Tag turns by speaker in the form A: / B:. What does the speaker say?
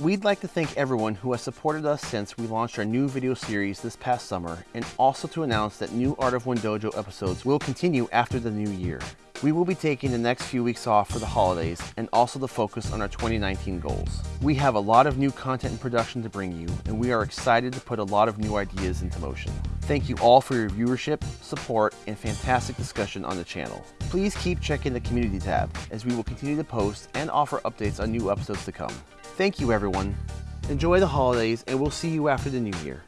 A: We'd like to thank everyone who has supported us since we launched our new video series this past summer, and also to announce that new Art of One Dojo episodes will continue after the new year. We will be taking the next few weeks off for the holidays and also to focus on our 2019 goals. We have a lot of new content and production to bring you, and we are excited to put a lot of new ideas into motion. Thank you all for your viewership, support, and fantastic discussion on the channel. Please keep checking the community tab as we will continue to post and offer updates on new episodes to come. Thank you everyone. Enjoy the holidays and we'll see you after the new year.